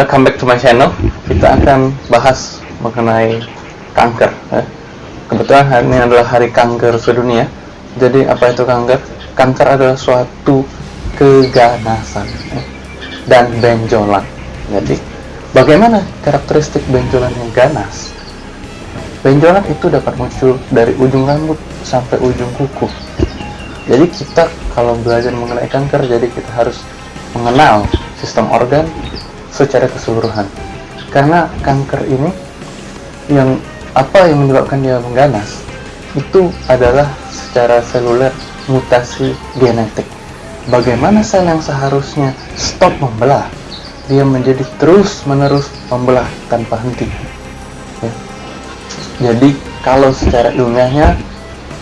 welcome back to my channel. Kita akan bahas mengenai kanker. Ya. Kebetulan hari ini adalah hari kanker sedunia. Jadi apa itu kanker? Kanker adalah suatu keganasan ya, dan benjolan. Jadi bagaimana karakteristik benjolan yang ganas? Benjolan itu dapat muncul dari ujung rambut sampai ujung kuku. Jadi kita kalau belajar mengenai kanker, jadi kita harus mengenal sistem organ secara keseluruhan. Karena kanker ini yang apa yang menyebabkan dia mengganas itu adalah secara seluler mutasi genetik. Bagaimana sel yang seharusnya stop membelah, dia menjadi terus menerus membelah tanpa henti. Ya. Jadi kalau secara ilmiahnya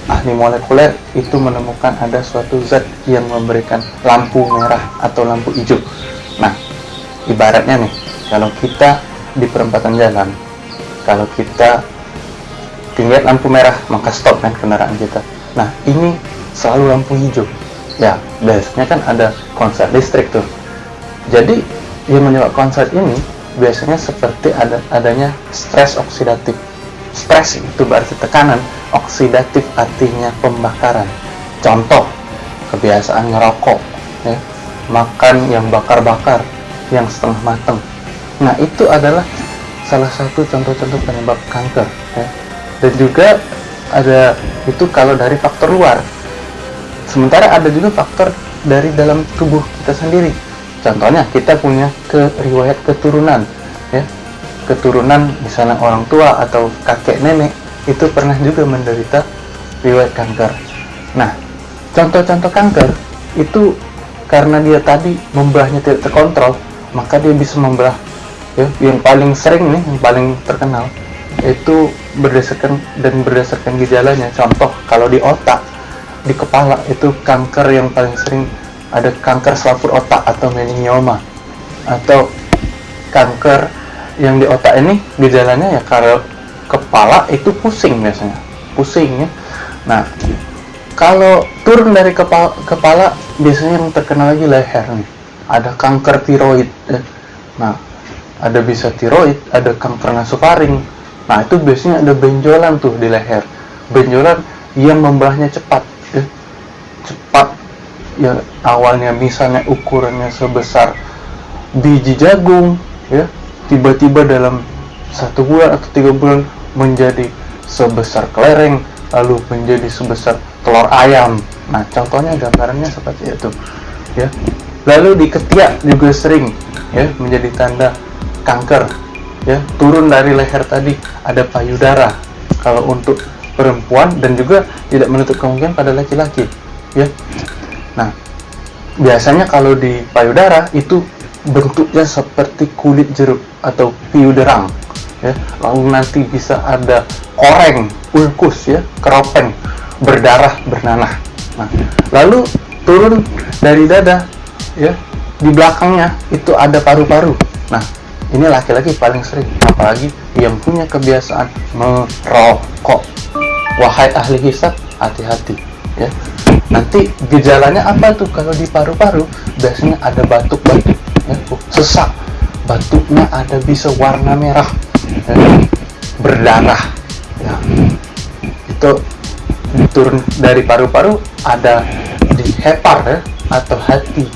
ahli molekuler itu menemukan ada suatu zat yang memberikan lampu merah atau lampu hijau. Ibaratnya nih, kalau kita di perempatan jalan, kalau kita tinggal lampu merah, maka stop kan kendaraan kita. Nah, ini selalu lampu hijau. Ya, biasanya kan ada konslet listrik tuh. Jadi, yang menyebabkan konslet ini biasanya seperti ada adanya stres oksidatif. Stres itu berarti tekanan, oksidatif artinya pembakaran. Contoh, kebiasaan ngerokok, ya, makan yang bakar-bakar, yang setengah matang. Nah, itu adalah salah satu contoh-contoh penyebab kanker. Ya. Dan juga ada itu kalau dari faktor luar. Sementara ada juga faktor dari dalam tubuh kita sendiri. Contohnya kita punya ke riwayat keturunan, ya keturunan misalnya orang tua atau kakek nenek itu pernah juga menderita riwayat kanker. Nah, contoh-contoh kanker itu karena dia tadi membelahnya tidak terkontrol, maka dia bisa membelah. Ya, yang paling sering nih, yang paling terkenal itu berdasarkan dan berdasarkan gejalanya. Contoh kalau di otak, di kepala itu kanker yang paling sering ada kanker selaput otak atau meningioma atau kanker yang di otak ini gejalanya ya kalau kepala itu pusing biasanya pusing ya nah kalau turun dari kepala, kepala biasanya yang terkenal lagi leher nih ada kanker tiroid. Nah ada bisa tiroid ada kanker nasofaring. Nah itu biasanya ada benjolan tuh di leher. Benjolan yang membelahnya cepat ya. cepat. Ya awalnya misalnya ukurannya sebesar biji jagung ya tiba-tiba dalam satu bulan atau tiga bulan menjadi sebesar kelereng lalu menjadi sebesar telur ayam. Nah contohnya gambarannya seperti itu ya lalu di ketiak juga sering ya menjadi tanda kanker ya. Turun dari leher tadi ada payudara. Kalau untuk perempuan dan juga tidak menutup kemungkinan pada laki-laki ya. Nah biasanya kalau di payudara itu bentuknya seperti kulit jeruk atau piuderang ya. Lalu nanti bisa ada koreng ulkus ya keropeng berdarah bernanah. Nah lalu turun dari dada ya di belakangnya itu ada paru-paru. Nah ini laki-laki paling sering apalagi yang punya kebiasaan merokok. Wahai ahli hisap hati-hati ya. Nanti gejalanya apa tuh? Kalau di paru-paru biasanya ada batuk-batuk ya, sesak. Batuknya ada bisa warna merah ya, berdarah ya. itu turun dari paru-paru ada di hepar ya atau hati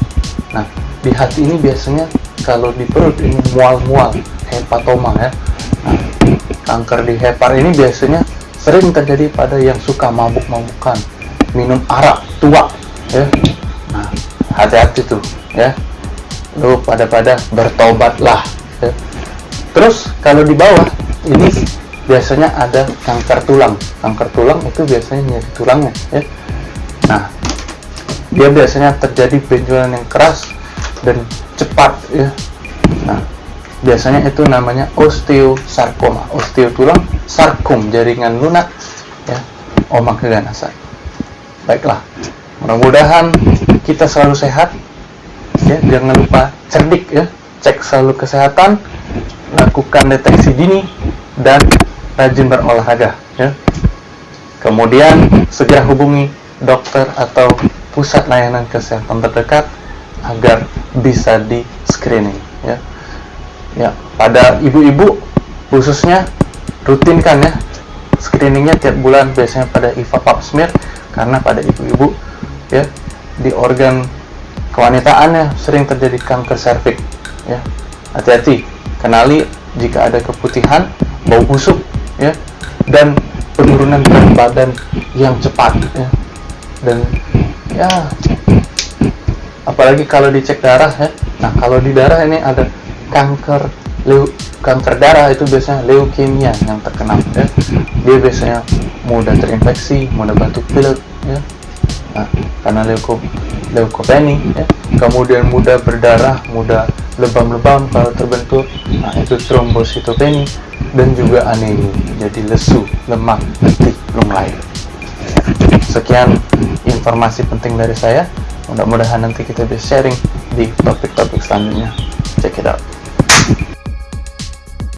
nah di hati ini biasanya kalau di perut ini mual-mual hepatoma ya. Nah, kanker di hepar ini biasanya sering terjadi pada yang suka mabuk-mabukan minum arak tua ya. Nah hati-hati tuh ya. Lu pada-pada bertobatlah ya. terus kalau di bawah ini biasanya ada kanker tulang. Kanker tulang itu biasanya nyeri tulangnya ya. Nah dia biasanya terjadi benjolan yang keras dan cepat ya. Nah biasanya itu namanya osteosarkoma. Osteo tulang sarkom jaringan lunak ya omak keganasan baiklah mudah-mudahan kita selalu sehat ya. Jangan lupa cerdik ya. Cek selalu kesehatan lakukan deteksi dini dan rajin berolahraga ya. Kemudian segera hubungi dokter atau pusat layanan kesehatan terdekat agar bisa di screening ya. Ya pada ibu-ibu khususnya rutinkan ya. Screeningnya tiap bulan biasanya pada IVA pap smear karena pada ibu-ibu ya di organ kewanitaannya sering terjadi kanker serviks ya. Hati-hati kenali jika ada keputihan bau busuk ya dan penurunan berat badan yang cepat ya. Dan ya. Apalagi kalau dicek darah ya. Nah kalau di darah ini ada kanker leu kanker darah itu biasanya leukemia yang terkenal ya. Dia biasanya mudah terinfeksi mudah batuk pilek ya. Nah, karena leuko leukopenia ya. Kemudian mudah berdarah mudah lebam-lebam kalau terbentuk. Nah itu trombositopenia dan juga anemia jadi lesu lemak letih lunglai sekian informasi penting dari saya. Mudah-mudahan nanti kita bisa sharing di topik-topik selanjutnya. Check it out.